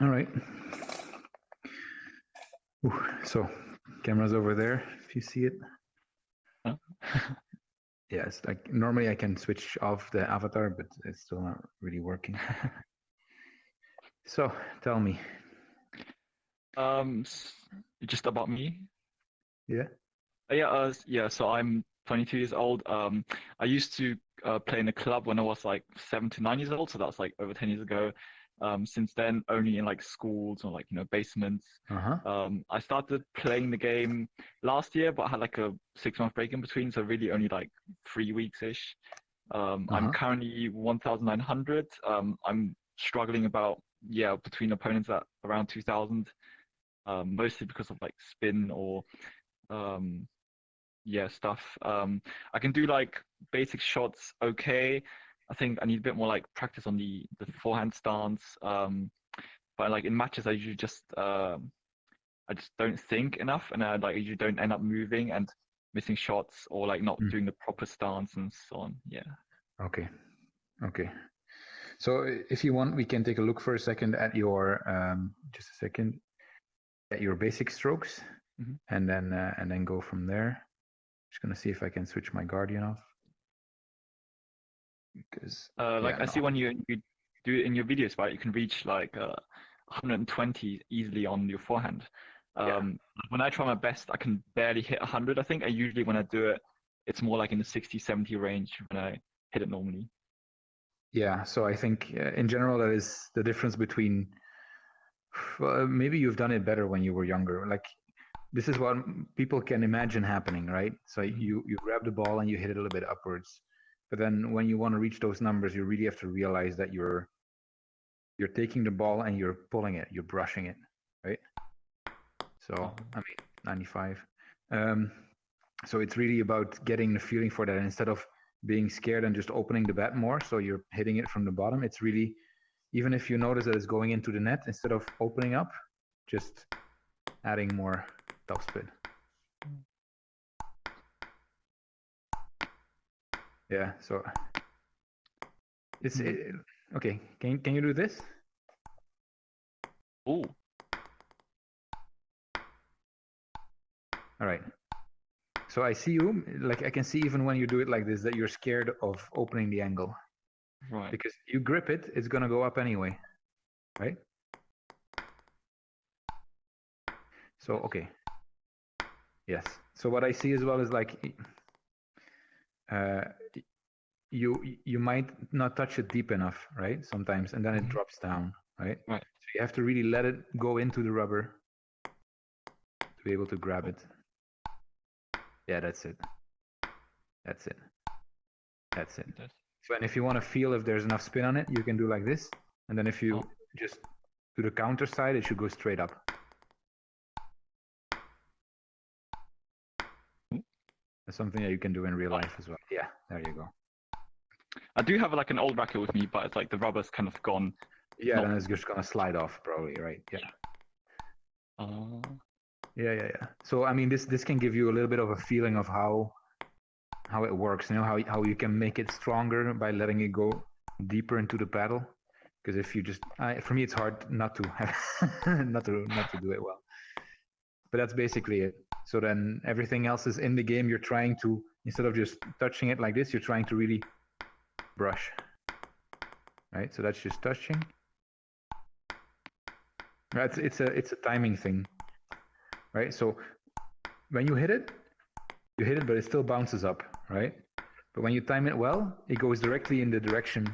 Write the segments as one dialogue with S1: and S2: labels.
S1: All right. Ooh, so camera's over there if you see it.
S2: Huh?
S1: Yeah, it's like normally I can switch off the avatar, but it's still not really working. so tell me,
S2: Um, just about me.
S1: yeah?
S2: Uh, yeah, uh, yeah. So I'm 22 years old. Um, I used to uh, play in a club when I was like seven to nine years old. So that's like over 10 years ago. Um, since then, only in like schools or like you know basements.
S1: Uh-huh.
S2: Um, I started playing the game last year, but I had like a six month break in between, so really only like three weeks ish. Um, I'm
S1: Uh-huh.
S2: currently 1,900. Um, I'm struggling about yeah between opponents at around 2,000, um, mostly because of like spin or um, yeah stuff. Um, I can do like basic shots okay. I think I need a bit more like practice on the the forehand stance. Um, but like in matches, I usually just um, I just don't think enough, and I like usually don't end up moving and missing shots or like not
S1: Mm.
S2: doing the proper stance and so on. Yeah.
S1: Okay. Okay. So if you want, we can take a look for a second at your um, just a second at your basic strokes,
S2: Mhm.
S1: and then uh, and then go from there. Just gonna see if I can switch my guardian off because
S2: Uh, like
S1: Yeah,
S2: I see when you you do it in your videos, right? You can reach like uh, 120 easily on your forehand.
S1: Yeah.
S2: Um, when I try my best, I can barely hit 100. I think I usually when I do it, it's more like in the 60, 70 range when I hit it normally.
S1: yeah. So I think uh, in general that is the difference between. Well, maybe you've done it better when you were younger. Like this is what people can imagine happening, right? So
S2: Mhm.
S1: you you grab the ball and you hit it a little bit upwards, but then when you want to reach those numbers, you really have to realize that you're you're taking the ball and you're pulling it, you're brushing it, right? So I mean, 95. Um, so it's really about getting the feeling for that instead of being scared and just opening the bat more. So you're hitting it from the bottom. It's really even if you notice that it's going into the net instead of opening up, just adding more topspin. Yeah, so it's
S2: Mhm.
S1: it, okay. Can can you do this?
S2: Oh,
S1: All right. So I see you like I can see even when you do it like this that you're scared of opening the angle
S2: right.
S1: because you grip it, it's gonna go up anyway, right? So okay. Yes. So what I see as well is like uh, you you might not touch it deep enough, right? Sometimes, and then it
S2: Mhm.
S1: drops down, right?
S2: Right.
S1: So you have to really let it go into the rubber to be able to grab it. Yeah, that's it. That's it. That's it. So, and if you want to feel if there's enough spin on it, you can do like this, and then if you
S2: Oh.
S1: just do the counter side, it should go straight up. That's something that you can do in real life as well. Yeah, there you go.
S2: I do have like an old racket with me, but it's like the rubber's kind of gone.
S1: Yeah, then it's just gonna slide off probably, right? Yeah.
S2: Uh,
S1: Yeah, yeah, yeah. So I mean, this this can give you a little bit of a feeling of how how it works. You know how how you can make it stronger by letting it go deeper into the paddle. Because if you just, I, for me, it's hard not to have not to not to do it well. But that's basically it. So then everything else is in the game. You're trying to instead of just touching it like this, you're trying to really brush. Right. So that's just touching. It's, it's a it's a timing thing right? So when you hit it, you hit it, but it still bounces up, right? But when you time it well, it goes directly in the direction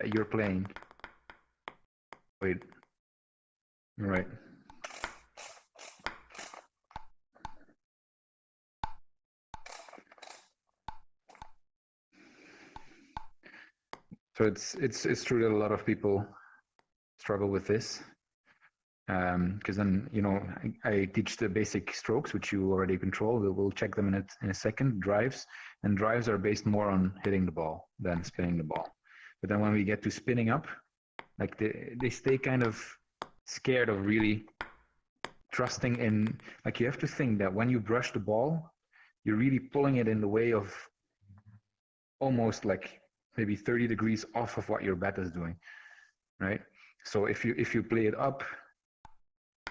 S1: that you're playing. Wait. All right. So it's it's it's true that a lot of people struggle with this um, because then you know I, I teach the basic strokes which you already control. We'll, we'll check them in a, in a second drives. And drives are based more on hitting the ball than spinning the ball. But then when we get to spinning up like they, they stay kind of scared of really trusting in like you have to think that when you brush the ball you're really pulling it in the way of almost like maybe 30 degrees off of what your bat is doing right So if you if you play it up,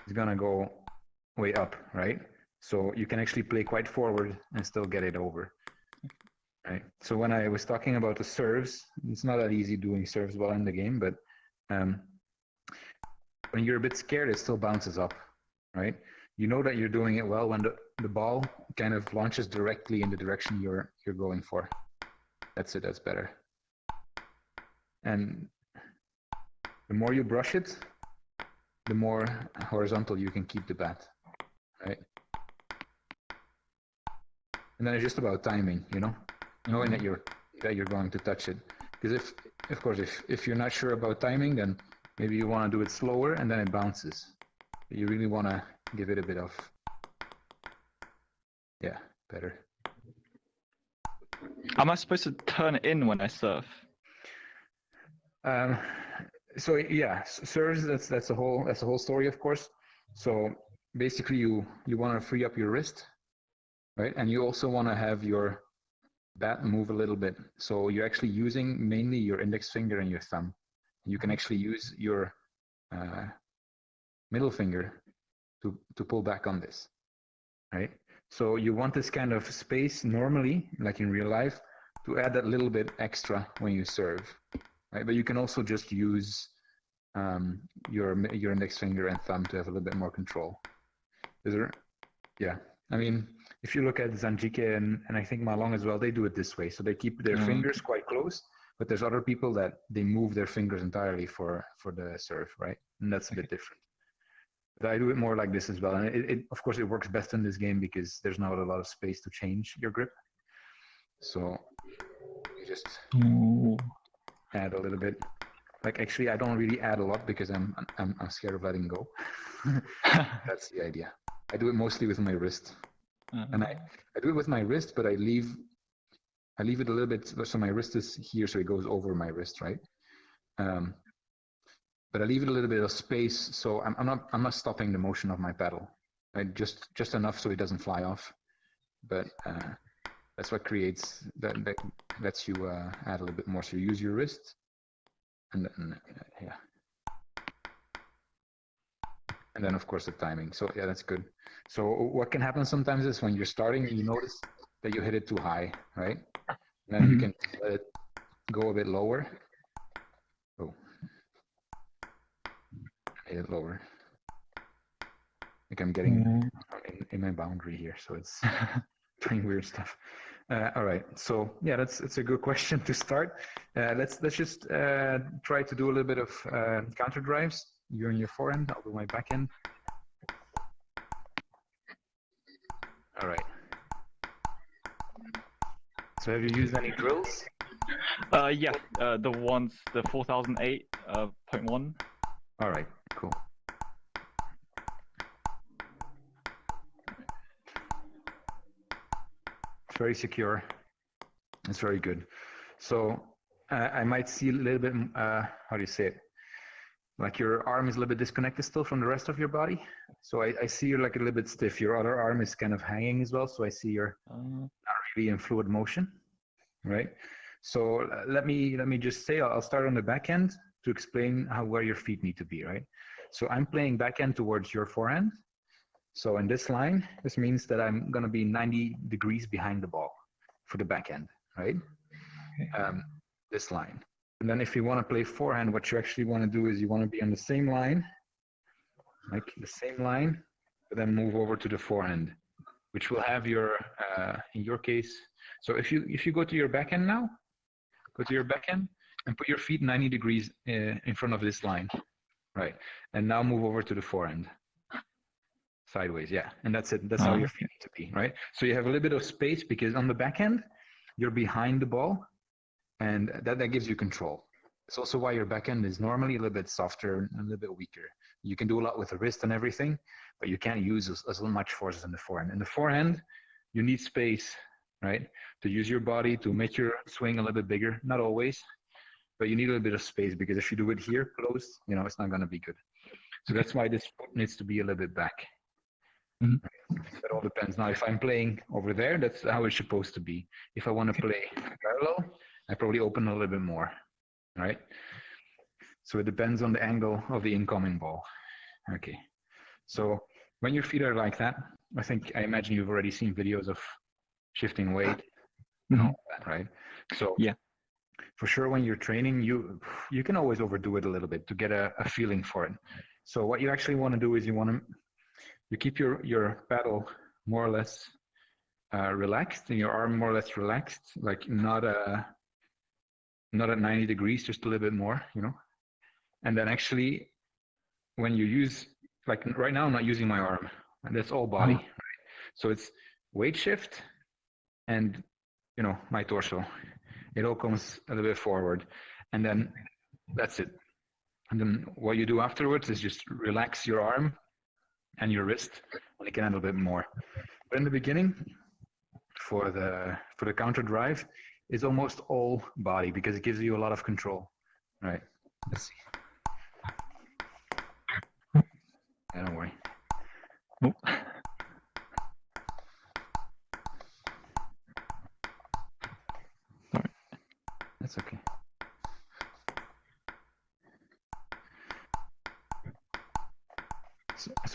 S1: it's gonna go way up, right? So you can actually play quite forward and still get it over. Right. So when I was talking about the serves, it's not that easy doing serves well in the game, but um, when you're a bit scared, it still bounces up, right? You know that you're doing it well when the, the ball kind of launches directly in the direction you're you're going for. That's it. That's better. And the more you brush it, the more horizontal you can keep the bat, right? And then it's just about timing, you know, knowing that you're that you're going to touch it. Because if, of course, if if you're not sure about timing, then maybe you want to do it slower and then it bounces. But you really want to give it a bit of, yeah, better.
S2: Am I supposed to turn it in when I surf?
S1: Um, so yeah, serves. That's that's the whole that's the whole story, of course. So basically, you you want to free up your wrist right? And you also want to have your bat move a little bit. So you're actually using mainly your index finger and your thumb. You can actually use your uh, middle finger to, to pull back on this, right? So you want this kind of space normally, like in real life, to add that little bit extra when you serve, right? But you can also just use um, your your index finger and thumb to have a little bit more control. Is there? Yeah, I mean, if you look at Zhang Jike and, and I think Ma Long as well, they do it this way. So they keep their mm. fingers quite close, but there's other people that they move their fingers entirely for, for the serve, right? And that's a bit different. But I do it more like this as well. And it, it, of course, it works best in this game because there's not a lot of space to change your grip. So you just Ooh. Add a little bit. Like actually, I don't really add a lot because I'm I'm, I'm scared of letting go. That's the idea. I do it mostly with my wrist. Mm-hmm. And I, I do it with my wrist, but I leave I leave it a little bit so my wrist is here, so it goes over my wrist, right? Um, but I leave it a little bit of space, so I'm, I'm not I'm not stopping the motion of my paddle, right? Just just enough so it doesn't fly off. But uh, that's what creates that that lets you uh, add a little bit more. So you use your wrist, and then uh, yeah, and then of course the timing. So yeah, that's good. So what can happen sometimes is when you're starting, and you notice that you hit it too high, right? And then mm-hmm. you can let it go a bit lower. Oh, hit it lower. Like I'm getting mm-hmm. in, in, my boundary here, so it's doing weird stuff. Uh, all right, so yeah, that's it's a good question to start. Uh, let's let's just uh, try to do a little bit of uh, counter drives. You're on your forehand, I'll do my backhand. All right. So have you used any drills?
S2: Uh, yeah, uh, the ones, the 4008 uh, point one.
S1: All right, cool. It's very secure. It's very good. So uh, I might see a little bit, uh, how do you say it? like your arm is a little bit disconnected still from the rest of your body. So I, I see you're like a little bit stiff. Your other arm is kind of hanging as well. So I see you're uh, not really in fluid motion, right? So uh, let me let me just say I'll start on the back end to explain how where your feet need to be, right? So I'm playing back end towards your forehand. So in this line, this means that I'm going to be 90 degrees behind the ball for the back end, right? Um, this line. And then if you want to play forehand, what you actually want to do is you want to be on the same line, like the same line, but then move over to the forehand, which will have your, uh, in your case, so if you if you go to your backhand now, go to your backhand and put your feet 90 degrees uh, in front of this line, right? And now move over to the forehand, sideways, yeah. And that's it. That's how uh-huh. you're need to be, right? So you have a little bit of space because on the backhand, you're behind the ball and that, that gives you control. It's also why your backhand is normally a little bit softer and a little bit weaker. You can do a lot with the wrist and everything, but you can't use as, as much force as in the forehand. In the forehand, you need space, right, to use your body to make your swing a little bit bigger. Not always, but you need a little bit of space because if you do it here close, you know, it's not going to be good. So that's why this foot needs to be a little bit back. Mm-hmm. That all depends. Now, if I'm playing over there, that's how it's supposed to be. If I want to play parallel, I probably open a little bit more, right? So it depends on the angle of the incoming ball. Okay. So when your feet are like that, I think I imagine you've already seen videos of shifting weight and all that, right? So
S2: Yeah.
S1: for sure when you're training, you you can always overdo it a little bit to get a, a feeling for it. So what you actually want to do is you want to you keep your your paddle more or less uh, relaxed and your arm more or less relaxed, like not uh not at 90 degrees, just a little bit more, you know. And then actually, when you use like right now, I'm not using my arm, and that's all body. Right? So it's weight shift and you know my torso. It all comes a little bit forward, and then that's it. And then what you do afterwards is just relax your arm and your wrist when it can handle a bit more. But in the beginning, for the for the counter drive, is almost all body because it gives you a lot of control. Right. Let's see. Yeah, don't worry.
S2: Oh. Sorry.
S1: That's okay.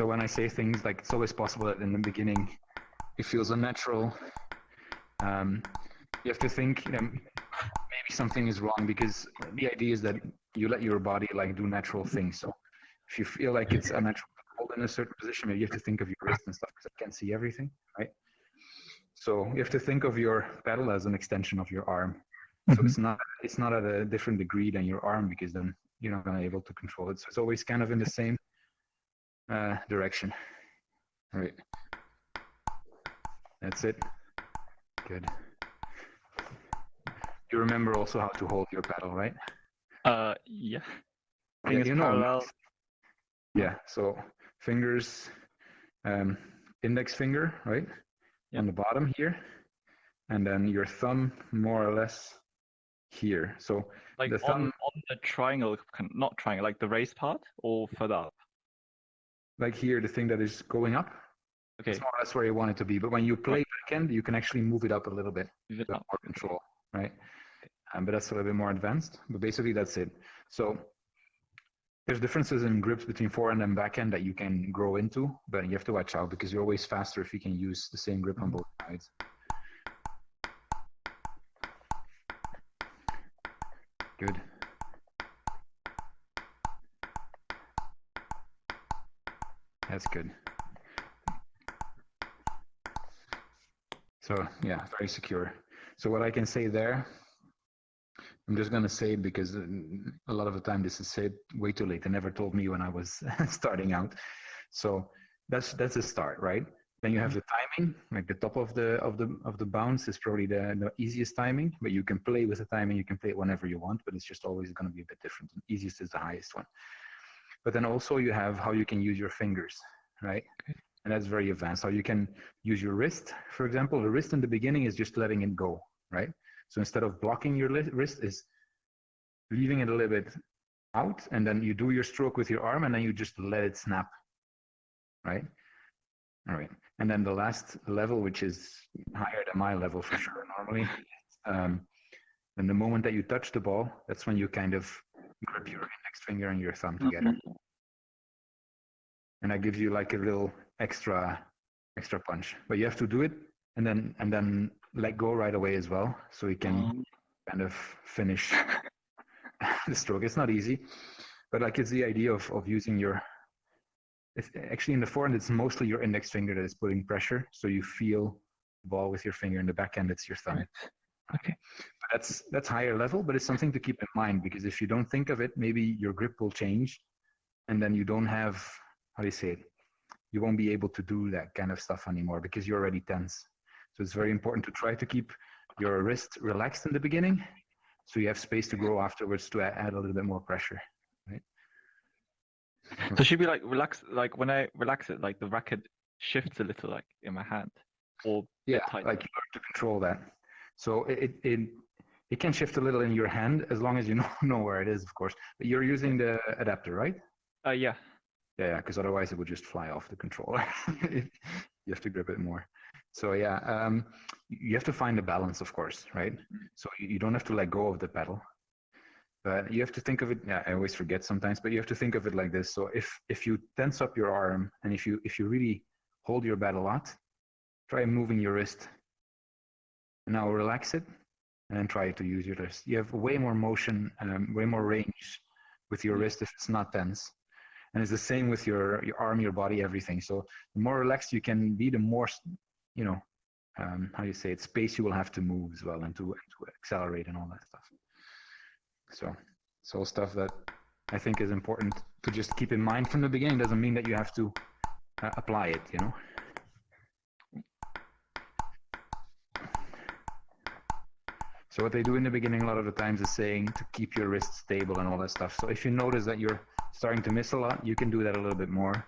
S1: So, when I say things like it's always possible that in the beginning it feels unnatural, um, you have to think you know, maybe something is wrong because the idea is that you let your body like do natural things. So if you feel like it's unnatural to hold in a certain position, maybe you have to think of your wrist and stuff because I can't see everything, right? So you have to think of your paddle as an extension of your arm. So
S2: Mhm.
S1: it's not it's not at a different degree than your arm because then you're not gonna be able to control it. So it's always kind of in the same uh, direction. All right. That's it. Good. You remember also how to hold your paddle, right?
S2: Uh, yeah.
S1: Yeah,
S2: Fingers
S1: you know. Yeah. So fingers, um, index finger, right,
S2: Yeah.
S1: on the bottom here, and then your thumb more or less here. So
S2: Like
S1: the
S2: on,
S1: thumb-
S2: on the triangle, not triangle, like the raised part or further up.
S1: Like here, the thing that is going up,
S2: Okay,
S1: it's more or less where you want it to be. But when you play backhand, you can actually move it up a little bit.
S2: move it up.
S1: more control, right? Um, but that's a little bit more advanced. But basically, that's it. So there's differences in grips between forehand and backhand that you can grow into, but you have to watch out because you're always faster if you can use the same grip on both sides. Good. That's good. So yeah, very secure. So what I can say there, I'm just gonna say because uh, a lot of the time this is said way too late. They never told me when I was starting out. So that's that's a start, right? Then you have the timing, like the top of the of the of the bounce is probably the, the easiest timing, but you can play with the timing, you can play it whenever you want, but it's just always gonna be a bit different. The easiest is the highest one. But then also you have how you can use your fingers, right? And that's very advanced. How you can use your wrist, for example. The wrist in the beginning is just letting it go, right? So instead of blocking your wrist, is leaving it a little bit out, and then you do your stroke with your arm, and then you just let it snap, right? All right. And then the last level, which is higher than my level for sure, normally, um, and the moment that you touch the ball, that's when you kind of grip your index finger and your thumb together, and that gives you like a little extra extra punch. But you have to do it, and then and then let go right away as well, so you can
S2: Um,
S1: kind of finish the stroke. It's not easy, but like it's the idea of, of using your. It's actually in the forehand, it's mostly your index finger that is putting pressure, so you feel the ball with your finger. In the backhand, it's your thumb.
S2: Right. Okay.
S1: That's that's higher level, but it's something to keep in mind because if you don't think of it, maybe your grip will change, and then you don't have how do you say it? You won't be able to do that kind of stuff anymore because you're already tense. So it's very important to try to keep your wrist relaxed in the beginning, so you have space to grow afterwards to add a little bit more pressure. Right?
S2: So should be like relax, like when I relax it, like the racket shifts a little, like in my hand, or
S1: Yeah, like you learn to control that. So it, it it can shift a little in your hand as long as you know know where it is, of course. But you're using the adapter, right?
S2: uh, yeah,
S1: Yeah, because otherwise it would just fly off the controller. you have to grip it more. So yeah, um, you have to find a balance, of course, right? So you, you don't have to let go of the pedal. But you have to think of it. Yeah, I always forget sometimes, but you have to think of it like this. So if if you tense up your arm and if you if you really hold your bat a lot, try moving your wrist. Now relax it, and then try to use your wrist. You have way more motion, um, way more range with your wrist if it's not tense. And it's the same with your your arm, your body, everything. So the more relaxed you can be, the more you know um, how you say it space you will have to move as well and to, and to accelerate and all that stuff. So it's all stuff that I think is important to just keep in mind from the beginning. Doesn't mean that you have to uh, apply it, you know. So what they do in the beginning a lot of the times is saying to keep your wrist stable and all that stuff. So if you notice that you're starting to miss a lot, you can do that a little bit more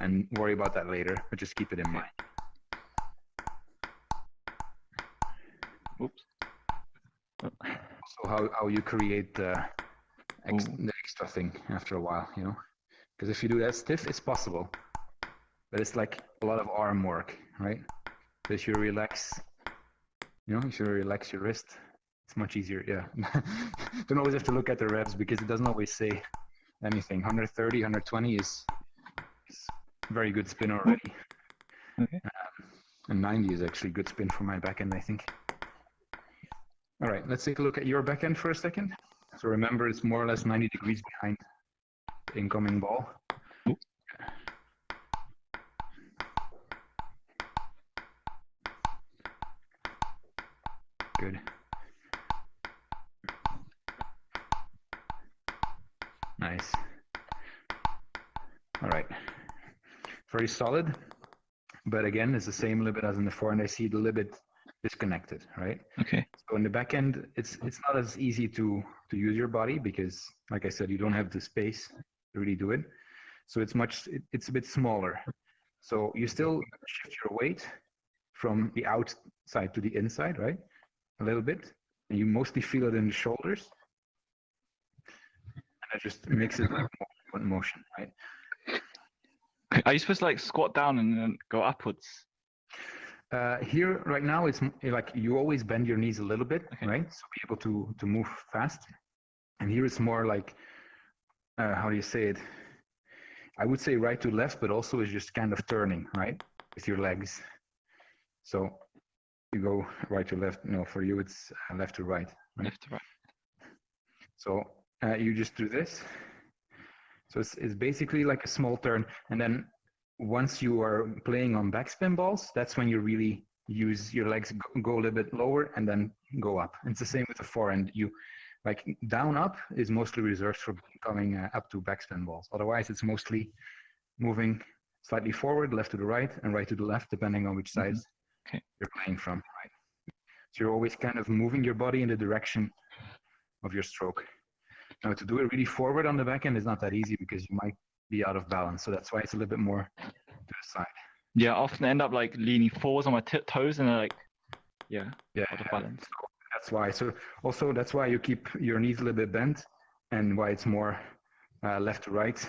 S1: and worry about that later, but just keep it in mind.
S2: Oops.
S1: So how, how you create the, ex the extra thing after a while, you know? Because if you do that stiff, it's possible, but it's like a lot of arm work, right? If you relax, you know, if you relax your wrist, it's much easier. Yeah. Don't always have to look at the reps because it doesn't always say anything. 130, 120 is, is very good spin already.
S2: Okay.
S1: Um, and 90 is actually good spin for my backhand, I think. All right, let's take a look at your backhand for a second. So remember, it's more or less 90 degrees behind the incoming ball. Good. Nice. All right. Very solid. But again, it's the same a little bit as in the forehand. I see it a little bit disconnected, right?
S2: Okay.
S1: So in the back end, it's it's not as easy to to use your body because, like I said, you don't have the space to really do it. So it's much it, it's a bit smaller. So you still shift your weight from the outside to the inside, right? A little bit, and you mostly feel it in the shoulders, and it just makes it like one motion, right?
S2: Are you supposed to like squat down and then go upwards?
S1: Uh, here right now it's like you always bend your knees a little bit,
S2: Okay.
S1: right? So be able to to move fast. And here it's more like uh, how do you say it? I would say right to left, but also is just kind of turning, right, with your legs. So you go right to left. No, for you it's uh, left to right. Right.
S2: Left to right.
S1: So uh, you just do this. So it's, it's basically like a small turn. And then once you are playing on backspin balls, that's when you really use your legs, go, a little bit lower and then go up. It's the same with the forehand. You like down up is mostly reserved for coming uh, up to backspin balls. Otherwise, it's mostly moving slightly forward, left to the right, and right to the left, depending on which side
S2: Okay.
S1: you're playing from. Right. So you're always kind of moving your body in the direction of your stroke. Now to do it really forward on the back end is not that easy because you might be out of balance. So that's why it's a little bit more to the side.
S2: Yeah, I often end up like leaning forwards on my toes and like, yeah,
S1: Yeah,
S2: out of balance.
S1: that's why. So also that's why you keep your knees a little bit bent, and why it's more uh, left to right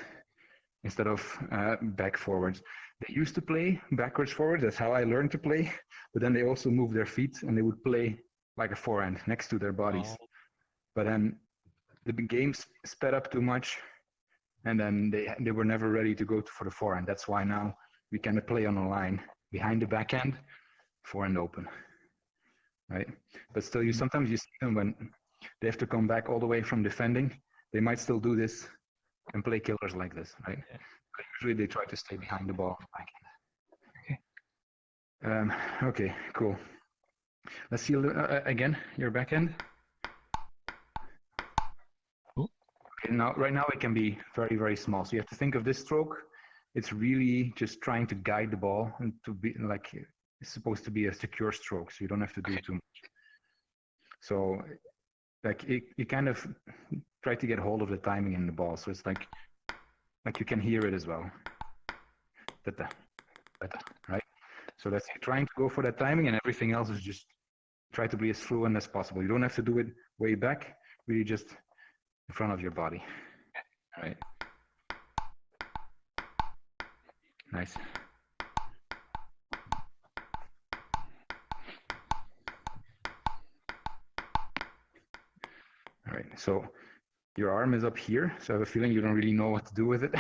S1: instead of uh, back forwards. They used to play backwards forwards. That's how I learned to play. But then they also moved their feet and they would play like a forehand next to their bodies.
S2: Oh,
S1: But then the games sped up too much, and then they they were never ready to go for the forehand. That's why now we kind of play on a line behind the backhand, forehand open, right? But still, you sometimes you see them when they have to come back all the way from defending. They might still do this and play killers like this, right?
S2: Yeah.
S1: But usually they try to stay behind the ball.
S2: Okay.
S1: Um, okay, cool. Let's see uh, uh, again your backhand.
S2: Cool.
S1: Now right now it can be very very small. So you have to think of this stroke. It's really just trying to guide the ball and to be like it's supposed to be a secure stroke, so you don't have to do
S2: Okay.
S1: too much. So like it, you kind of try to get hold of the timing in the ball. So it's like like you can hear it as well. Da-da, da-da, right? So that's trying to go for that timing, and everything else is just try to be as fluent as possible. You don't have to do it way back, really just in front of your body. Right. Nice. All right. So your arm is up here, so I have a feeling you don't really know what to do with it.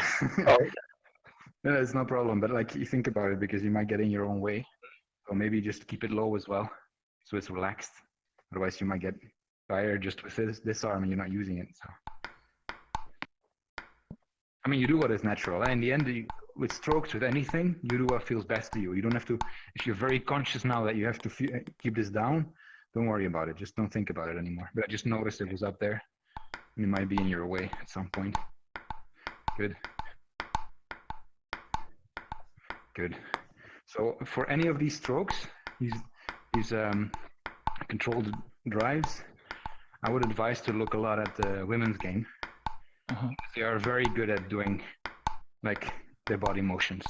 S2: Oh.
S1: no, it's no problem, but like you think about it because you might get in your own way. So maybe just keep it low as well, so it's relaxed. Otherwise, you might get tired just with this, this arm and you're not using it. So. I mean, you do what is natural. In the end, you, with strokes, with anything, you do what feels best to you. You don't have to, if you're very conscious now that you have to keep this down, don't worry about it. Just don't think about it anymore. But I just noticed it was up there. It might be in your way at some point. Good. Good. So for any of these strokes, these, these um, controlled drives, I would advise to look a lot at the women's game. Uh-huh. They are very good at doing like their body motions,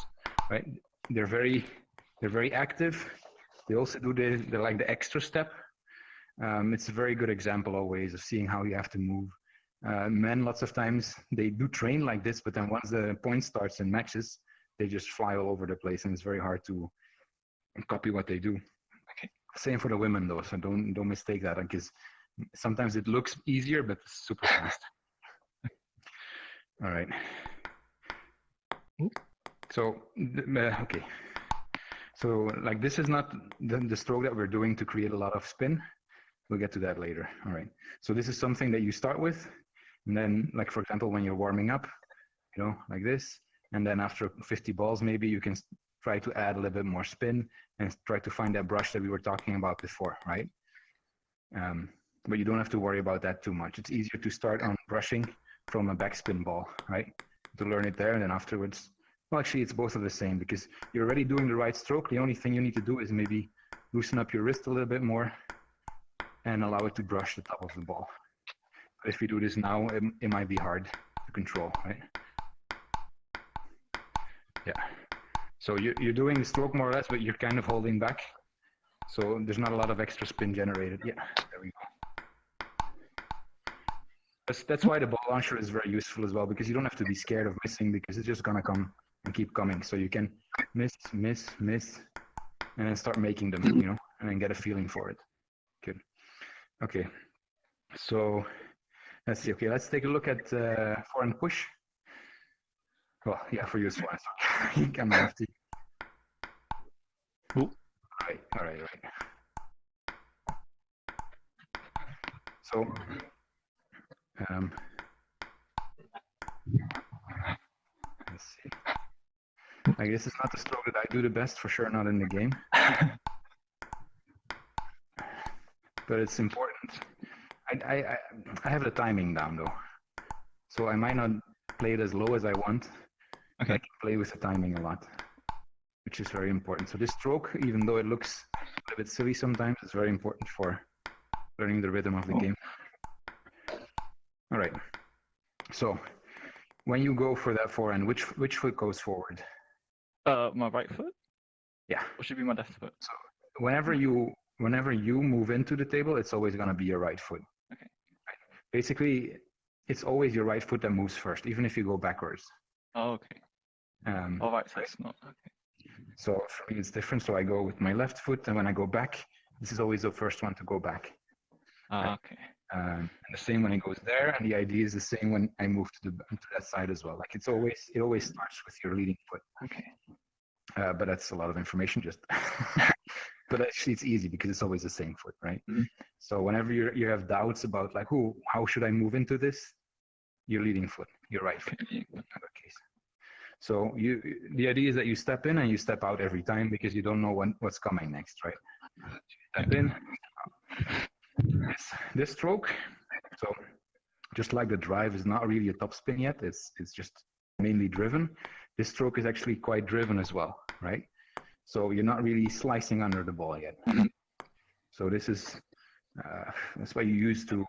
S1: right? They're very, they're very active. They also do the, the like the extra step. Um, it's a very good example always of seeing how you have to move uh, men, lots of times, they do train like this, but then once the point starts in matches, they just fly all over the place, and it's very hard to copy what they do. Okay. Same for the women, though, so don't don't mistake that, because sometimes it looks easier, but it's super fast. all right. So, uh, okay. So, like this is not the, the stroke that we're doing to create a lot of spin. We'll get to that later. All right. So this is something that you start with and then, like for example, when you're warming up, you know, like this, and then after 50 balls, maybe you can try to add a little bit more spin and try to find that brush that we were talking about before, right? Um, but you don't have to worry about that too much. It's easier to start on brushing from a backspin ball, right? To learn it there, and then afterwards, well, actually, it's both of the same because you're already doing the right stroke. The only thing you need to do is maybe loosen up your wrist a little bit more and allow it to brush the top of the ball But if you do this now, it, it might be hard to control, right? Yeah. So you, you're doing the stroke more or less, but you're kind of holding back. So there's not a lot of extra spin generated. Yeah, there we go. That's, that's why the ball launcher is very useful as well, because you don't have to be scared of missing because it's just gonna come and keep coming. So you can miss, miss, miss, and then start making them, you know, and then get a feeling for it. Good. Okay. So Let's see. Okay, let's take a look at uh, forehand push. Well, yeah, for you as well. you can have to. All right, all right, all right. So, um, let's see. I guess it's not the stroke that I do the best, for sure, not in the game. but it's important I, I, I have the timing down though. So I might not play it as low as I want. Okay. I can play with the timing a lot, which is very important. So this stroke, even though it looks a bit silly sometimes, is very important for learning the rhythm of the oh. game. All right. So when you go for that forehand, which which foot goes forward?
S2: Uh, my right foot.
S1: Yeah.
S2: Or should be my left foot.
S1: So whenever you whenever you move into the table, it's always going to be your right foot Okay. basically it's always your right foot that moves first, even if you go backwards.
S2: Oh, okay. Um, All right, so it's not okay.
S1: So for me, it's different. So I go with my left foot, and when I go back, this is always the first one to go back.
S2: Ah, right? okay.
S1: Um, and the same when it goes there, and the idea is the same when I move to the to that side as well. Like it's always it always starts with your leading foot.
S2: Okay.
S1: Uh, but that's a lot of information. Just but actually it's easy because it's always the same foot, right? Mm-hmm. So whenever you you have doubts about like, who, how should I move into this? Your leading foot, your right foot. In that case. So you, the idea is that you step in and you step out every time because you don't know when what's coming next, right? Step in. This, stroke. So just like the drive is not really a top spin yet, it's it's just mainly driven. This stroke is actually quite driven as well, right? So you're not really slicing under the ball yet. So this is uh, that's why you use to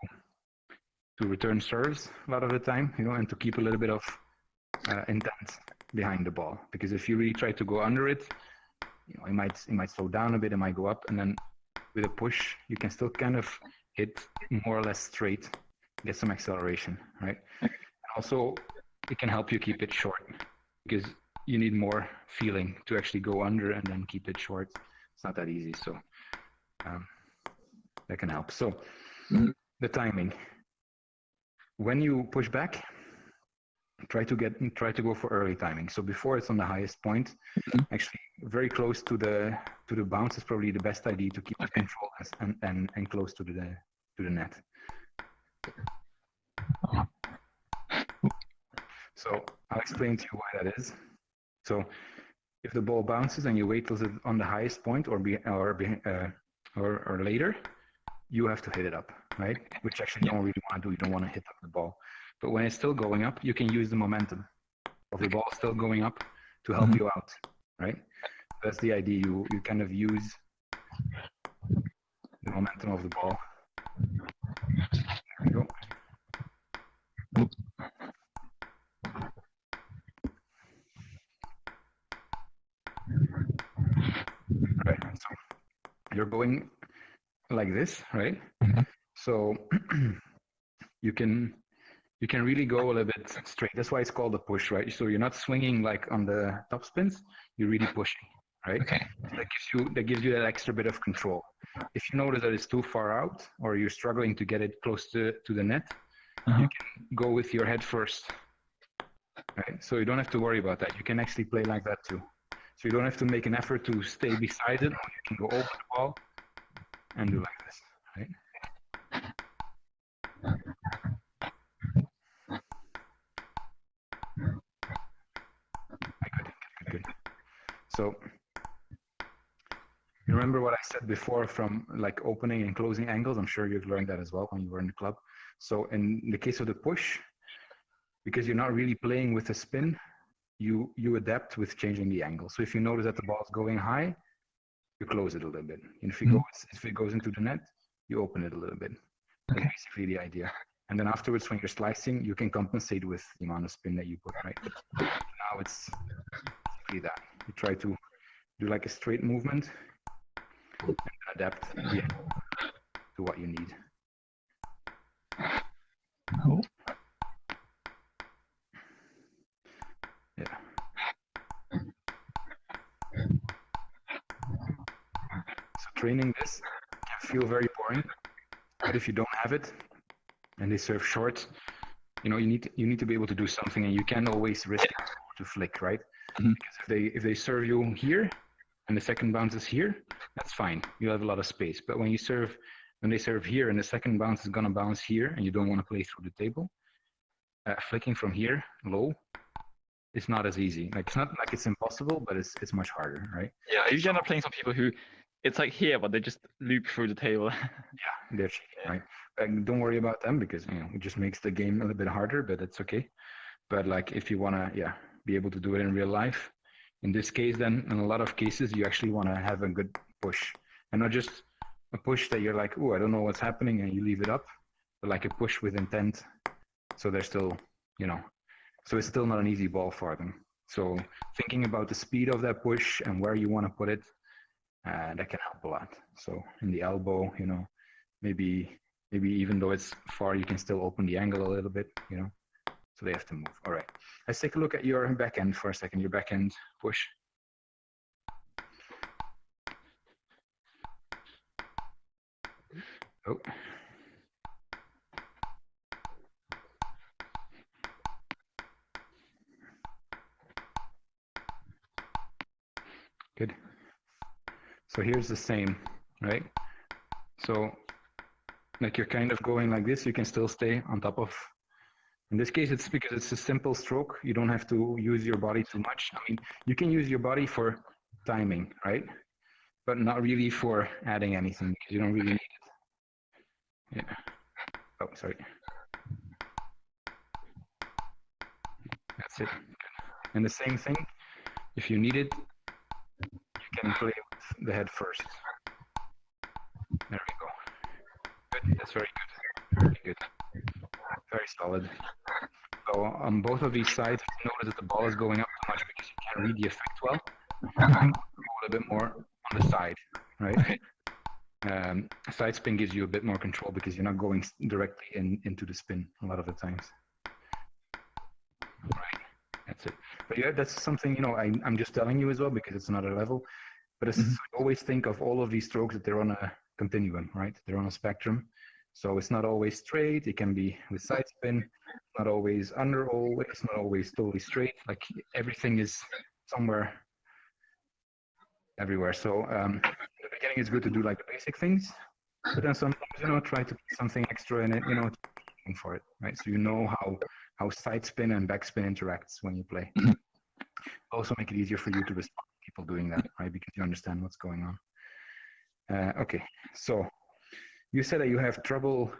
S1: to return serves a lot of the time, you know, and to keep a little bit of uh, intent behind the ball. Because if you really try to go under it, you know, it might it might slow down a bit, it might go up, and then with a push, you can still kind of hit more or less straight, get some acceleration, right? Also, it can help you keep it short because you need more feeling to actually go under and then keep it short. It's not that easy. So um, that can help. So mm-hmm. the timing. when you push back, try to get try to go for early timing. So before it's on the highest point,
S2: Mhm.
S1: actually very close to the to the bounce is probably the best idea to keep the control as, and, and and close to the to the net.
S2: Oh.
S1: So I'll explain to you why that is. So if the ball bounces and you wait till it's on the highest point or be or be, uh, or, or later, you have to hit it up, right? Which actually you don't really want to do. You don't want to hit up the ball. But when it's still going up, you can use the momentum of the ball still going up to help
S2: Mhm.
S1: you out, right? That's the idea. You you kind of use the momentum of the ball. There we go. Right. So you're going like this, right?
S2: Mhm.
S1: So you can you can really go a little bit straight. That's why it's called a push, right? So you're not swinging like on the top spins. You're really pushing, right?
S2: Okay.
S1: That gives you that gives you that extra bit of control. If you notice that it's too far out or you're struggling to get it close to, to the net,
S2: Uh-huh.
S1: go with your head first. Right? So you don't have to worry about that. You can actually play like that too. So you don't have to make an effort to stay beside it. You can go over the ball and do like this. Right? Good, good, good, good. So you remember what I said before from like opening and closing angles? I'm sure you've learned that as well when you were in the club. So in the case of the push, because you're not really playing with a spin, you you adapt with changing the angle. So if you notice that the ball is going high, you close it a little bit. And if it
S2: Mhm.
S1: goes if it goes into the net, you open it a little bit. That's
S2: Okay.
S1: basically the idea. And then afterwards, when you're slicing, you can compensate with the amount of spin that you put. Right. Now it's basically that. You try to do like a straight movement and adapt angle to what you need. Yeah. So training this can feel very boring, but if you don't have it and they serve short, you know you need to, you need to be able to do something, and you can always risk to flick, right?
S2: Mhm.
S1: Because if they if they serve you here and the second bounce is here, that's fine. You have a lot of space. But when you serve when they serve here and the second bounce is gonna bounce here, and you don't want to play through the table, uh, flicking from here low it's not as easy. Like it's not like it's impossible, but it's it's much harder, right?
S2: Yeah, I usually end up playing some people who it's like here, but they just loop through the table.
S1: yeah, They're cheating, right? And don't worry about them because you know it just makes the game a little bit harder, but it's okay. But like if you wanna, yeah, be able to do it in real life, in this case, then in a lot of cases you actually want to have a good push, and not just a push that you're like, oh, I don't know what's happening, and you leave it up, but like a push with intent, so they're still, you know, so it's still not an easy ball for them. So thinking about the speed of that push and where you want to put it, uh, that can help a lot. So in the elbow, you know, maybe maybe even though it's far, you can still open the angle a little bit, you know. They have to move. All right. Let's take a look at your back end for a second. Your back end push. Oh. Good. So here's the same, right? So like you're kind of going like this, you can still stay on top of. In this case, it's because it's a simple stroke. You don't have to use your body too much. I mean, you can use your body for timing, right? But not really for adding anything because you don't really need it. Yeah. Oh, sorry. That's it. And the same thing, if you need it, you can play with the head first. There we go. Good. That's very good. Very good. Very solid. So on both of these sides, notice that the ball is going up too much because you can't read the effect well. You can go a little bit more on the side, right? Um, side spin gives you a bit more control because you're not going directly in into the spin a lot of the times. Right. That's it. But yeah, that's something you know. I, I'm just telling you as well because it's another level. But it's,
S2: Mhm.
S1: always think of all of these strokes that they're on a continuum, right? They're on a spectrum. So it's not always straight. It can be with side spin, not always under always, not always totally straight. Like everything is somewhere everywhere. So um, in the beginning, it's good to do like the basic things, but then sometimes you know try to put something extra in it. You know, for it, right? So you know how how side spin and backspin interacts when you play. also make it easier for you to respond to people doing that, right? Because you understand what's going on. Uh, okay, so you said that you have trouble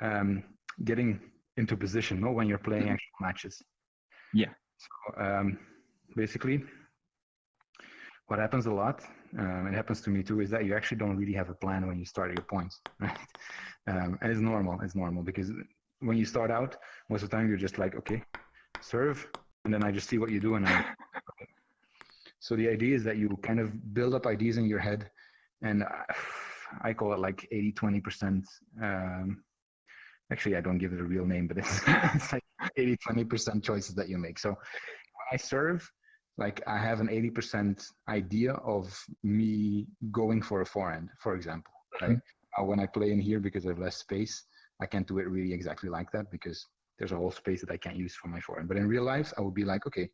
S1: um, getting into position, no, when you're playing mm-hmm. actual matches.
S2: Yeah.
S1: So um, basically, what happens a lot, um, it happens to me too, is that you actually don't really have a plan when you start your points, right? Um, and it's normal. It's normal because when you start out, most of the time you're just like, okay, serve, and then I just see what you do, and I. so the idea is that you kind of build up ideas in your head, and I call it like 80 20 percent. Um, actually, I don't give it a real name, but it's, it's like 80 20 percent choices that you make. So when I serve, like I have an 80 percent idea of me going for a forehand, for example. Right? Mm-hmm. Uh, when I play in here because I have less space, I can't do it really exactly like that because there's a whole space that I can't use for my forehand. But in real life, I would be like, okay,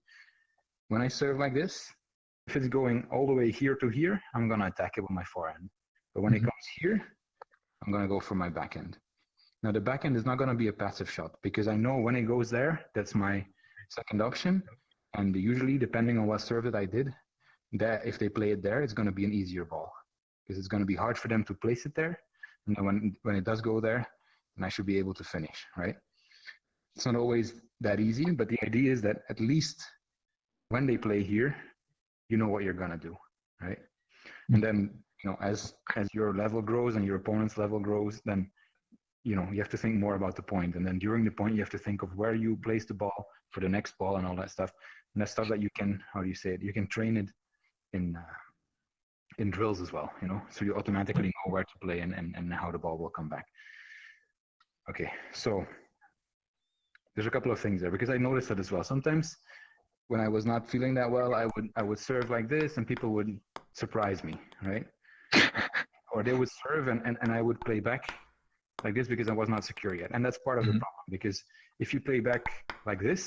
S1: when I serve like this, if it's going all the way here to here, I'm gonna attack it with my forehand. But when mm-hmm. it comes here, I'm gonna go for my backhand. Now the backhand is not gonna be a passive shot because I know when it goes there, that's my second option. And usually, depending on what serve that I did, that if they play it there, it's gonna be an easier ball because it's gonna be hard for them to place it there. And then when when it does go there, then I should be able to finish, right? It's not always that easy, but the idea is that at least when they play here, you know what you're gonna do, right? And then you know as as your level grows and your opponent's level grows, then you know you have to think more about the. And then during the point, you have to think of where you place the ball for the next ball and all that stuff. And that's stuff that you can how do you say it? You can train it in uh, in drills as well. You know, so you automatically know where to play and and, and how the ball will come back. Okay, so there's a couple of things there because I noticed that as well. Sometimes when I was not feeling that well, I would I would serve like this and people would surprise me, right? or they would serve and, and, and I would play back like this because I was not secure yet. And that's part of mm-hmm. the problem because if you play back like this,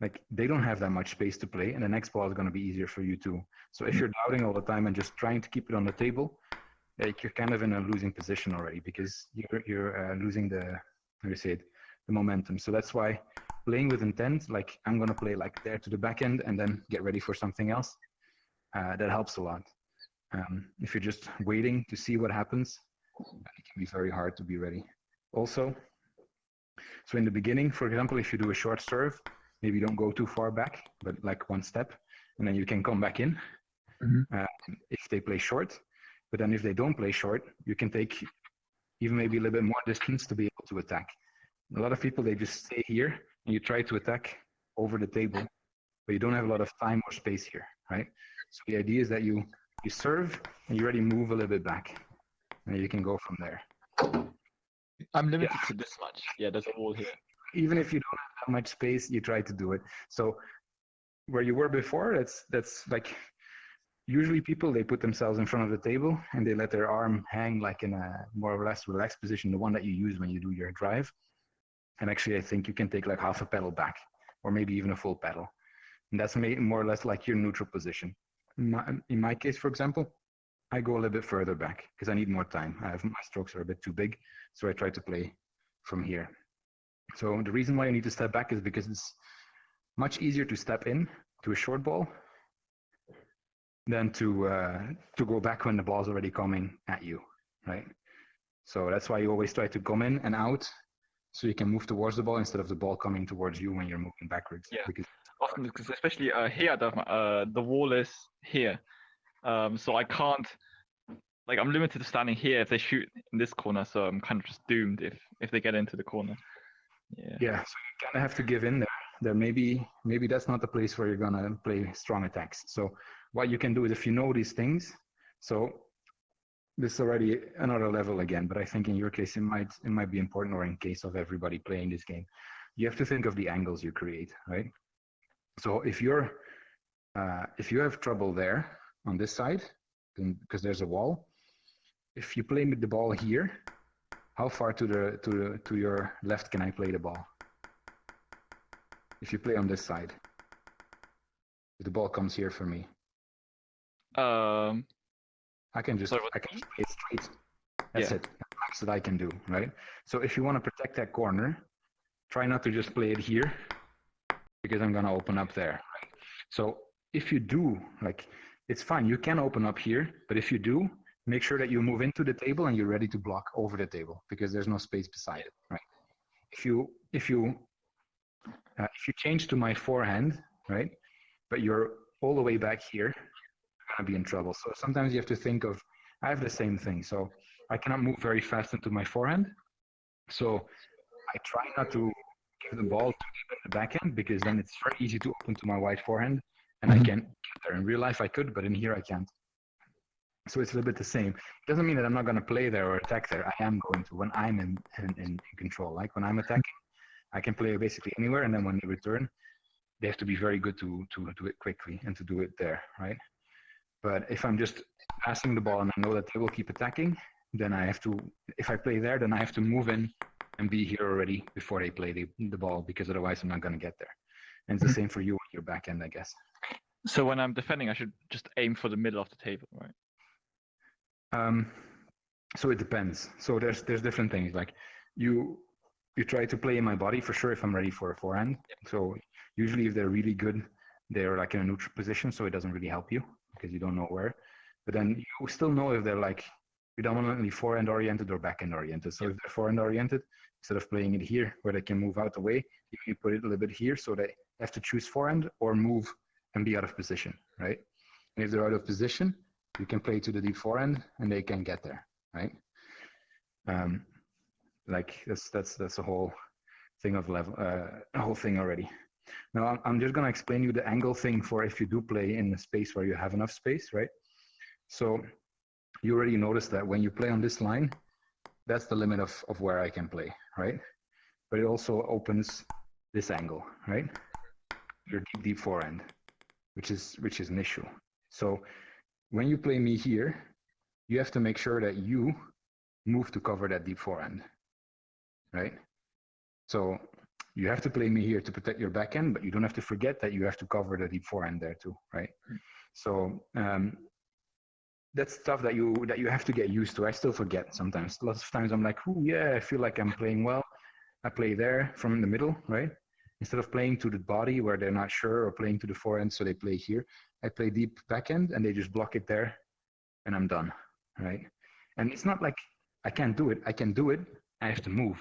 S1: like they don't have that much space to play and the next ball is going to be easier for you too. So if you're doubting all the time and just trying to keep it on the table, like you're kind of in a losing position already because you're, you're uh, losing the, how do you say it, the momentum. So that's why playing with intent, like I'm going to play like there to the backhand and then get ready for something else, uh, that helps a lot. Um, if you're just waiting to see what happens, it can be very hard to be ready. Also, so in the beginning, for example, if you do a short serve, maybe don't go too far back, but like one step, and then you can come back in mm-hmm. uh, if they play short. But then if they don't play short, you can take even maybe a little bit more distance to be able to attack. A lot of people, they just stay here and you try to attack over the table, but you don't have a lot of time or space here, right? So the idea is that you, you serve and you already move a little bit back and you can go from there.
S2: I'm limited yeah. to this much. Yeah, there's a wall here.
S1: Even if you don't have that much space, you try to do it. So where you were before, that's that's like usually people they put themselves in front of the table and they let their arm hang like in a more or less relaxed position, the one that you use when you do your drive. And actually, I think you can take like half a pedal back, or maybe even a full pedal. And that's more or less like your neutral position. In my, in my case, for example, I go a little bit further back because I need more time. I have my strokes are a bit too big, so I try to play from here. So the reason why I need to step back is because it's much easier to step in to a short ball than to uh, to go back when the ball's already coming at you, right? So that's why you always try to come in and out so you can move towards the ball instead of the ball coming towards you when you're moving backwards.
S2: Yeah. Because often because especially uh, here the uh, the wall is here, um, so I can't like I'm limited to standing here if they shoot in this corner, so I'm kind of just doomed if if they get into the corner.
S1: Yeah. Yeah. So you kind of have to give in there. There maybe maybe that's not the place where you're gonna play strong attacks. So what you can do is if you know these things, so this is already another level again, but I think in your case it might it might be important, or in case of everybody playing this game, you have to think of the angles you create, right? So if you're uh, if you have trouble there on this side, then because there's a wall, if you play with the ball here, how far to the to the to your left can I play the ball? If you play on this side, if the ball comes here for me,
S2: Um,
S1: I can just
S2: Sorry,
S1: I can just play it straight. That's
S2: Yeah.
S1: it. That's max that I can do, right? So if you want to protect that corner, try not to just play it here because I'm gonna open up there. So if you do, like, it's fine. You can open up here, but if you do, make sure that you move into the table and you're ready to block over the table because there's no space beside it, right? If you if you uh, if you change to my forehand, right, but you're all the way back here, you're gonna be in trouble. So sometimes you have to think of. I have the same thing, so I cannot move very fast into my forehand. So I try not to give the ball too deep in the backhand because then it's very easy to open to my wide forehand and I
S2: Mhm.
S1: can't get there. In real life, I could, but in here, I can't. So it's a little bit the same. It doesn't mean that I'm not going to play there or attack there. I am going to when I'm in, in, in, in control. Like when I'm attacking, I can play basically anywhere, and then when they return, they have to be very good to to do it quickly and to do it there, right? But if I'm just passing the ball and I know that they will keep attacking, then I have to. If I play there, then I have to move in and be here already before they play the, the ball because otherwise I'm not going to get there. And it's the
S2: Mhm.
S1: same for you on your backhand, I guess.
S2: so when I'm defending, I should just aim for the middle of the table, right?
S1: Um, so it depends. So there's there's different things. Like you you try to play in my body for sure if I'm ready for a forehand. So usually if they're really good, they're like in a neutral position, so it doesn't really help you because you don't know where. But then you still know if they're like predominantly forehand oriented or backhand oriented. So if they're forehand oriented, instead of playing it here where they can move out the way, you put it a little bit here so they have to choose forehand or move and be out of position, right? And if they're out of position, you can play to the deep forehand and they can get there, right? Um, like that's that's that's a whole thing of level, uh, a whole thing already. Now I'm, I'm just gonna explain you the angle thing for if you do play in a space where you have enough space, right? So you already noticed that when you play on this line, that's the limit of, of where I can play, right? But it also opens this angle, right? Your deep, deep forehand, which is which is an issue. So when you play me here, you have to make sure that you move to cover that deep forehand, right? So you have to play me here to protect your backhand, but you don't have to forget that you have to cover the deep forehand there too, right? So um, that's stuff that you that you have to get used to. I still forget sometimes. Lots of times I'm like, oh yeah, I feel like I'm playing well. I play there from the middle, right? Instead of playing to the body where they're not sure or playing to the forehand, so they play here. I play deep backhand and they just block it there, and I'm done, right? And it's not like I can't do it. I can do it. I have to move,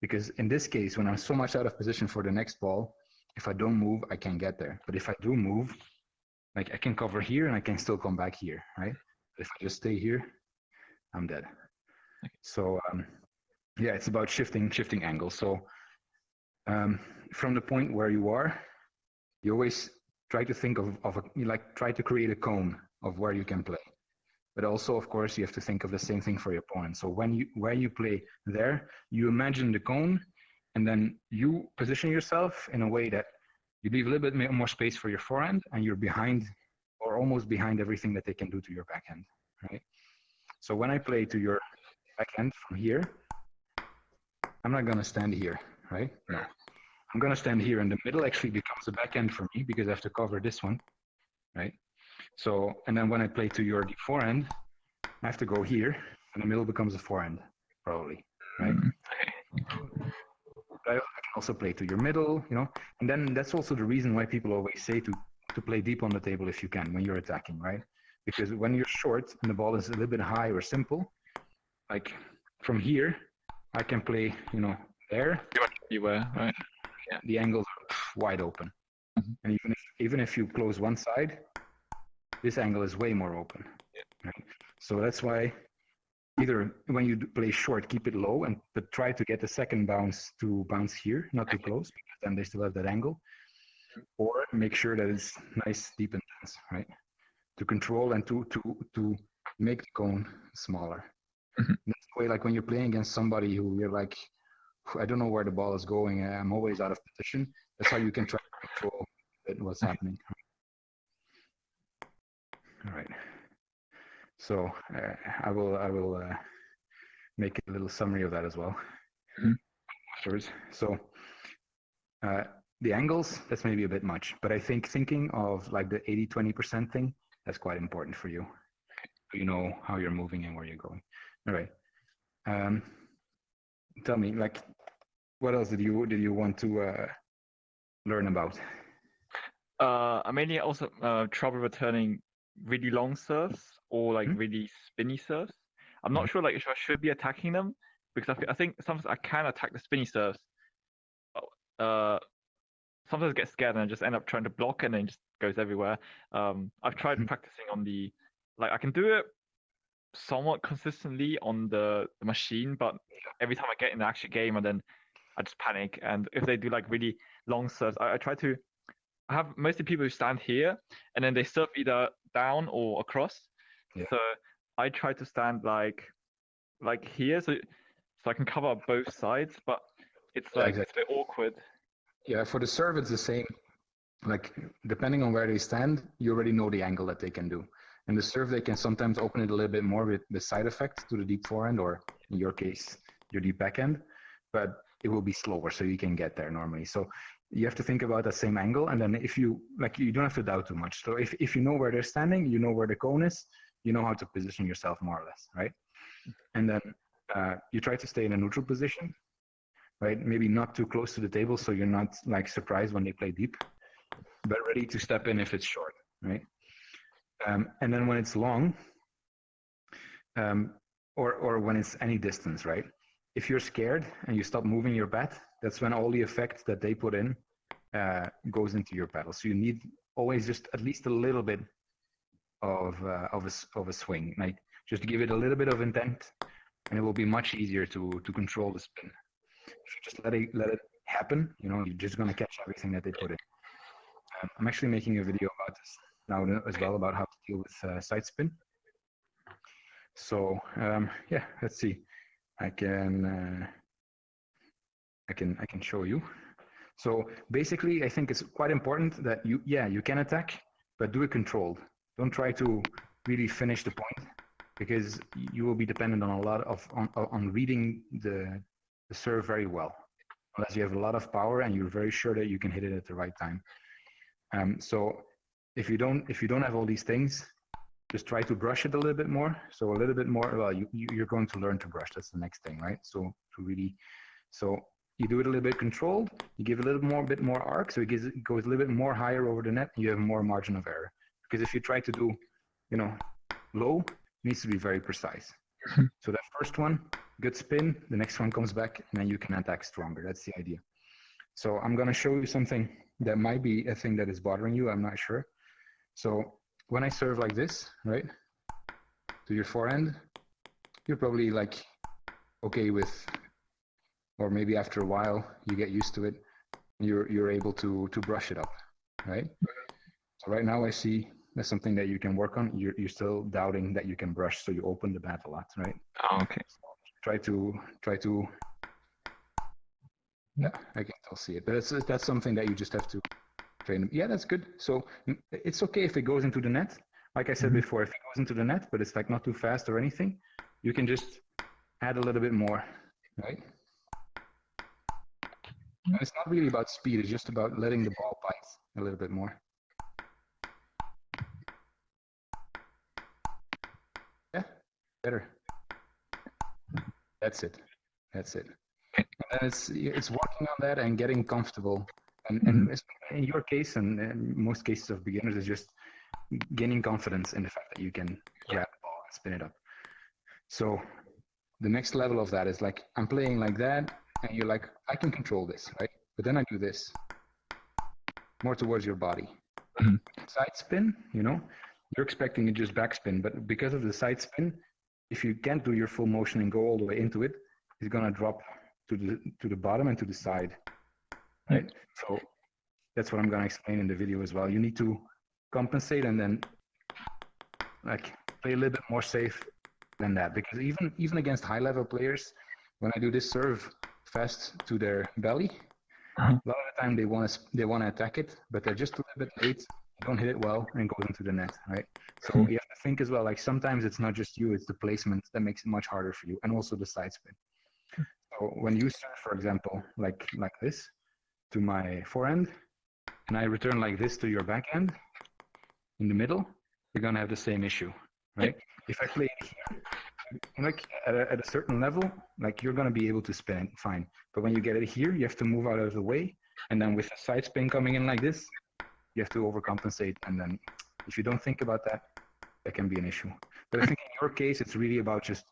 S1: because in this case, when I'm so much out of position for the next ball, if I don't move, I can't get there. But if I do move, like I can cover here and I can still come back here, right? If I just stay here, I'm dead. So um, yeah, it's about shifting shifting angles. So um, from the point where you are, you always try to think of, of a, you like try to create a cone of where you can play. But also, of course, you have to think of the same thing for your opponent. So when you where you play there, you imagine the cone, and then you position yourself in a way that you leave a little bit more space for your forehand, and you're behind or almost behind everything that they can do to your backhand, right? So when I play to your backhand from here, I'm not gonna stand here, right? No. I'm gonna stand here, and the middle actually becomes a backhand for me because I have to cover this one, right? So, and then when I play to your forehand, I have to go here, and the middle becomes a forehand, probably, right? Mm-hmm. I, I can also play to your middle, you know, and then that's also the reason why people always say to to play deep on the table if you can when you're attacking, right? Because when you're short and the ball is a little bit high or simple, like from here, I can play, you know, there.
S2: You were right. Yeah.
S1: The angles are wide open,
S2: Mhm.
S1: and even if even if you close one side, this angle is way more open. Right? So that's why either when you play short, keep it low and but try to get the second bounce to bounce here, not too close, because then they still have that angle. Or make sure that it's nice, deep and dense, right? To control and to to to make the cone smaller.
S2: Mhm.
S1: That's the way, like when you're playing against somebody who you're like, I don't know where the ball is going. I'm always out of position. That's how you can try to control what's happening. All right. So uh, I will I will uh, make a little summary of that as well
S2: Mhm.
S1: afterwards. So uh, the angles, that's maybe a bit much, but I think thinking of like the 80 20% thing, that's quite important for you. You know how you're moving and where you're going. All right. Um, tell me, like, what else did you did you want to uh, learn about?
S2: Uh, I mainly also uh, trouble returning really long serves or like
S1: Mhm.
S2: really spinny serves. I'm not
S1: Mhm.
S2: sure like if I should be attacking them because I, thi- I think sometimes I can attack the spinny serves. Uh, sometimes I get scared and I just end up trying to block and then it just goes everywhere. Um, I've tried
S1: Mhm.
S2: practicing on the like I can do it somewhat consistently on the, the machine, but every time I get in the actual game and then I just panic. And if they do like really long serves, I, I try to I have mostly people who stand here and then they serve either down or across.
S1: Yeah.
S2: So I try to stand like like here so so I can cover both sides, but it's
S1: Yeah,
S2: like it's a bit awkward.
S1: Yeah, for the serve, it's the same. Like, depending on where they stand, you already know the angle that they can do. And the serve, they can sometimes open it a little bit more with the side effect to the deep forehand, or in your case, your deep backhand, but it will be slower, so you can get there normally. So you have to think about that same angle, and then if you like, you don't have to doubt too much. So if if you know where they're standing, you know where the cone is, you know how to position yourself more or less, right? And then uh, you try to stay in a neutral position, right? Maybe not too close to the table, so you're not like surprised when they play deep, but ready to step in if it's short, right? Um, and then when it's long, um, or or when it's any distance, right? If you're scared and you stop moving your bat, that's when all the effect that they put in uh, goes into your paddle. So you need always just at least a little bit of uh, of a of a swing, like just give it a little bit of intent, and it will be much easier to to control the spin. If you just let it let it happen, you know, you're just gonna catch everything that they put in. Um, I'm actually making a video about this now as well about how to deal with uh, side spin. So um, yeah, let's see. I can uh, I can I can show you. So basically, I think it's quite important that you yeah you can attack, but do it controlled. Don't try to really finish the point because you will be dependent on a lot of on, on reading the the serve very well. Unless you have a lot of power and you're very sure that you can hit it at the right time. Um, so if you don't if you don't have all these things just try to brush it a little bit more. So a little bit more well you, you you're going to learn to brush. That's the next thing right? So to really so you do it a little bit controlled. You give a little more bit more arc. So it, gives, it goes a little bit more higher over the net and you have more margin of error. Because if you try to do you know low it needs to be very precise. So that first one good spin the next one comes back and then you can attack stronger. That's the idea. So i'm going to show you something that might be a thing that is bothering you. I'm not sure. So when i serve like this right to your forehand you're probably like okay with or maybe after a while you get used to it you're you're able to to brush it up right? So right now i see that's something that you can work on. You're, you're still doubting that you can brush so you open the bat a lot right?
S2: Oh, okay.
S1: Try to try to yeah i can still see it. But it's, that's something that you just have to train. Yeah that's good. So mm, it's okay if it goes into the net. Like i said
S2: Mhm.
S1: before if it goes into the net but it's like not too fast or anything you can just add a little bit more right? And it's not really about speed it's just about letting the ball bite a little bit more. Yeah better that's it. That's it. And it's it's working on that and getting comfortable. And and in your case and in most cases of beginners is just gaining confidence in the fact that you can grab the ball and spin it up. So the next level of that is like I'm playing like that and you're like I can control this, right? But then I do this more towards your body.
S2: Mhm.
S1: Side spin, you know, you're expecting it just backspin, but because of the side spin, if you can't do your full motion and go all the way into it, it's gonna drop to the to the bottom and to the side, right? So that's what I'm gonna explain in the video as well. You need to compensate and then like play a little bit more safe than that because even even against high level players, when I do this serve fast to their belly,
S2: Uh-huh.
S1: a lot of the time they want to they want to attack it, but they're just a little bit late. Don't hit it well and goes into the net, right? So
S2: Hmm.
S1: you have to think as well, like sometimes it's not just you, it's the placement that makes it much harder for you, and also the side spin. So when you serve, for example, like like this to my forehand, and I return like this to your backhand in the middle, you're gonna have the same issue, right? If I play here, like at a, at a certain level, like you're gonna be able to spin fine. But when you get it here, you have to move out of the way, and then with a side spin coming in like this, you have to overcompensate. And then if you don't think about that, that can be an issue. But I think in your case, it's really about just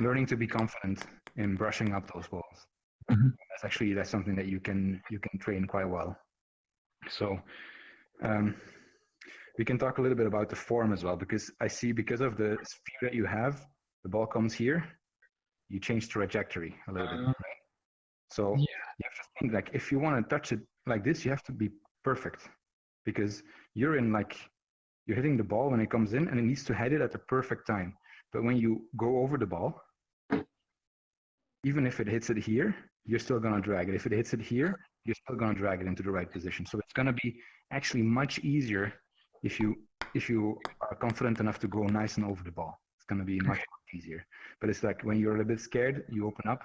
S1: learning to be confident in brushing up those balls.
S2: Mm-hmm.
S1: That's actually that's something that you can you can train quite well. So um, we can talk a little bit about the form as well because I see because of the speed that you have, the ball comes here, you change trajectory a little bit.
S2: Uh,
S1: Right? So
S2: yeah.
S1: you have to think like if you want to touch it like this, you have to be perfect because you're in like you're hitting the ball when it comes in and it needs to head it at the perfect time. But when you go over the ball, even if it hits it here, you're still gonna drag it. If it hits it here, you're still gonna drag it into the right position. So it's gonna be actually much easier if you if you are confident enough to go nice and over the ball. It's gonna be much easier. But it's like when you're a little bit scared, you open up,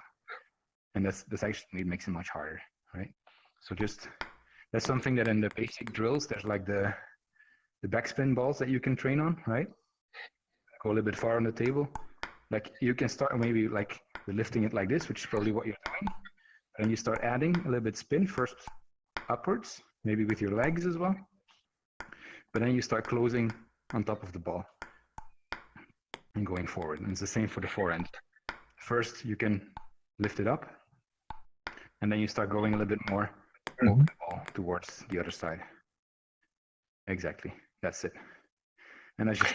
S1: and that's that's actually it makes it much harder, right? So just that's something that in the basic drills, there's like the the backspin balls that you can train on, right? Go a little bit far on the table. Like you can start maybe like lifting it like this, which is probably what you're doing. And you start adding a little bit spin first upwards, maybe with your legs as well. But then you start closing on top of the ball and going forward. And it's the same for the forehand. First, you can lift it up, and then you start going a little bit more mm-hmm. over the towards the other side. Exactly. That's it. And I just,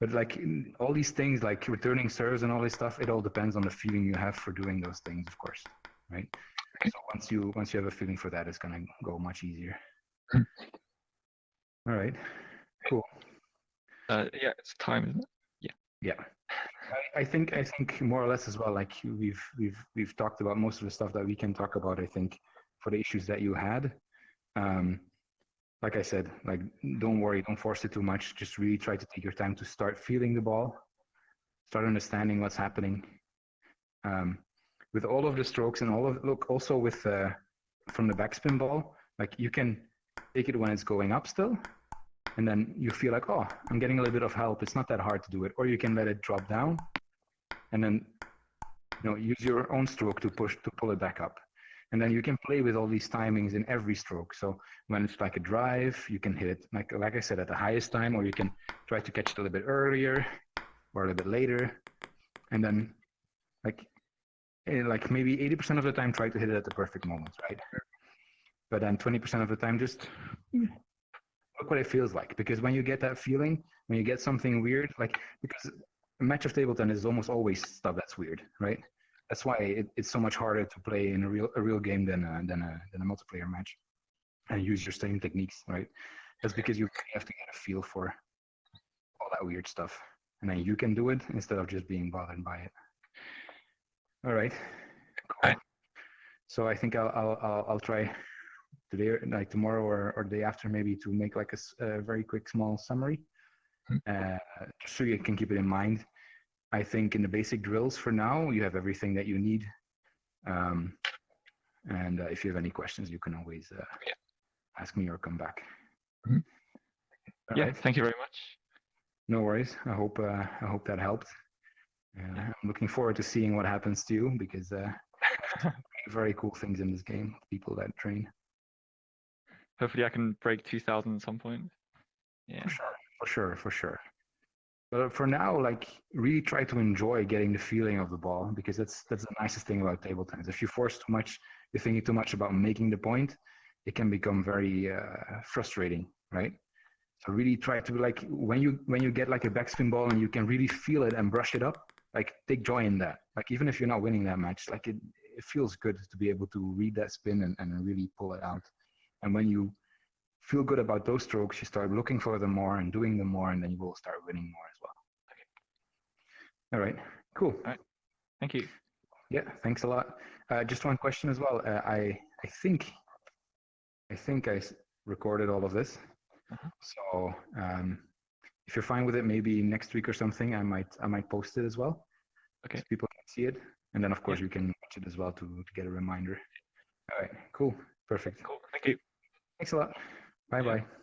S1: but like all these things, like returning serves and all this stuff, it all depends on the feeling you have for doing those things, of course, right? So once you once you have a feeling for that, it's gonna go much easier. All right. Cool.
S2: Uh, yeah, it's time, isn't it?
S1: Yeah. I, I think I think more or less as well. Like we've we've we've talked about most of the stuff that we can talk about. I think for the issues that you had. Um, like I said, like don't worry, don't force it too much. Just really try to take your time to start feeling the ball, start understanding what's happening. Um, with all of the strokes and all of look also with uh, from the backspin ball, like you can take it when it's going up still, and then you feel like oh I'm getting a little bit of help. It's not that hard to do it, or you can let it drop down, and then you know use your own stroke to push to pull it back up. And then you can play with all these timings in every stroke. So when it's like a drive, you can hit it like like I said at the highest time, or you can try to catch it a little bit earlier or a little bit later, and then like eh, like maybe 80% of the time try to hit it at the perfect moment, right? But then 20% of the time just look what it feels like. Because when you get that feeling, when you get something weird, like because a match of table tennis is almost always stuff that's weird, right? That's why it, it's so much harder to play in a real a real game than a, than a than a multiplayer match, and use your same techniques, right? That's because you have to get a feel for all that weird stuff, and then you can do it instead of just being bothered by it. All right. Cool. So I think I'll I'll I'll, I'll try today, like tomorrow or, or the day after, maybe to make like a very quick small summary,
S2: Mhm.
S1: uh, just so you can keep it in mind. I think in the basic drills for now, you have everything that you need. Um, and uh, if you have any questions, you can always uh,
S2: Yeah.
S1: ask me or come back. All
S2: yeah,
S1: right.
S2: thank you very much.
S1: No worries. I hope uh, I hope that helped. Uh, I'm looking forward to seeing what happens to you because uh, very cool things in this game. People that train.
S2: Hopefully, I can break 2,000 at some point. Yeah.
S1: For sure, for sure, for sure. But for now, like really try to enjoy getting the feeling of the ball because that's that's the nicest thing about table tennis. If you force too much, you're thinking too much about making the point, it can become very uh, frustrating, right? So really try to be like when you when you get like a backspin ball and you can really feel it and brush it up, like take joy in that. Like even if you're not winning that match, like it it feels good to be able to read that spin and, and really pull it out. And when you feel good about those strokes, you start looking for them more and doing them more, and then you will start winning more All right, cool.
S2: Thank you.
S1: Yeah, thanks a lot. Uh, just one question as well. Uh, I I think I think I s- recorded all of this.
S2: Uh-huh.
S1: So um, if you're fine with it, maybe next week or something, I might I might post it as well.
S2: Okay.
S1: So people can see it, and then of course you can watch it as well to to get a reminder. All right, cool, perfect.
S2: Cool. Thank you.
S1: Thanks a lot. Bye
S2: Yeah.
S1: bye.